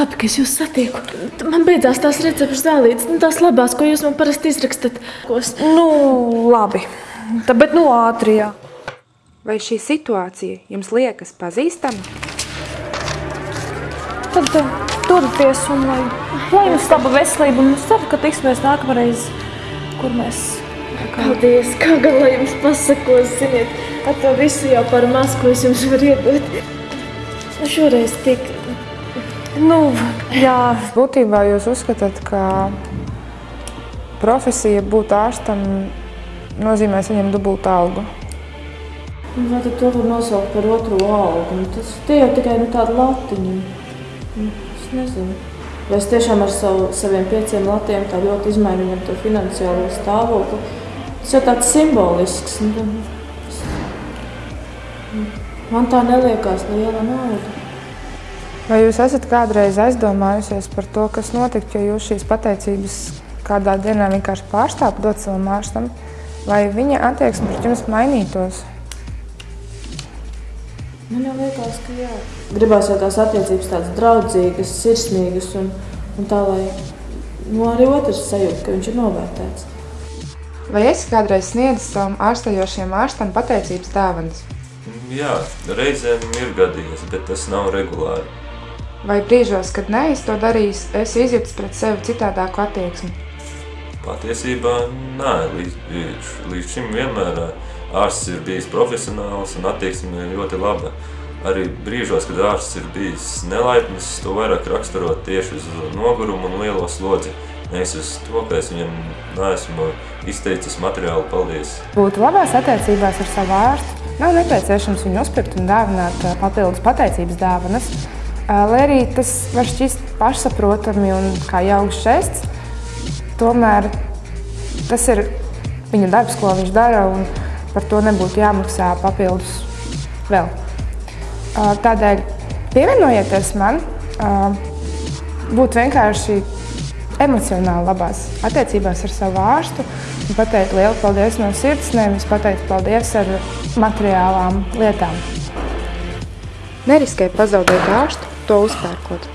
labi, ka es jūs satieku. Man beidzās tās recepšu zālītes, nu, tās labās, ko jūs man parasti izrakstat. Kos. Nu, labi. Tā, bet nu ātri, jā. Vai šī situācija jums liekas pazīstama? Tad uh, turieties un lai, lai jums laba veselība. Un es ceru, ka tiksimies nākamreiz, kur mēs. Paldies, kā gan lai jums pasakos, ziniet, ar to visu jau par maz, ko es jums varu iedot. Nu, šoreiz tik Nu, jā, Būtībā jūs uzskatāt, ka profesija būt ārstam nozīmē saņemt dubultu algu. Nu, Vai tad to var nosaukt par otro algu? Nu, Tas tie jau tikai nu, tādi latiņi. Nu, Es nezinu. Vai es tiešām ar savu, saviem pieciem latiem tā ļoti izmainu viņam to finansiālo stāvokli? Tas jau tāds simbolisks. Nu, tas- Man tā neliekās liela nauda. Vai jūs esat kādreiz aizdomājusies par to, kas notiktu, ja jūs šīs pateicības kādā dienā vienkārši pārstāvtu dot savam ārstam, vai viņa attieksme pret jums mainītos? Man jau liekas, ka jā. Gribās jau tās attiecības tādas draudzīgas, sirsnīgas un, un tā, lai nu, arī otrs sajūta, ka viņš ir novērtēts. Vai esi kādreiz sniedzis savam ārstējošiem ārstam pateicības dāvanas? Jā, reizēm ir gadījies, bet tas nav regulāri. Vai brīžos, kad neesi to darījis, esi izjutis pret sevi citādāku attieksmi? Patiesībā nē, līdz, līdz, līdz šim vienmēr ārsts ir bijis profesionāls un attieksme ir ļoti laba. Arī brīžos, kad ārsts ir bijis nelaipns, to vairāk raksturot tieši uz nogurumu un lielo slodzi. Nevis uz to, ka es viņam neesmu izteicis materiālu paldies. Būt labās attiecībās ar savu ārstu nav nepieciešams viņu uzpirkt un dāvināt papildus pateicības dāvanas. Lai arī tas var šķist pašsaprotami un kā jauks žests, tomēr tas ir viņa darbs, ko viņš dara, un par to nebūtu jāmaksā papildus vēl. Tādēļ pievienojieties man, būt vienkārši emocionāli labās attiecībās ar savu ārstu un pateikt lielu paldies no sirds, nevis pateikt paldies ar materiālām lietām. Neriskē pazaudēt ārstu, to uzpērkot.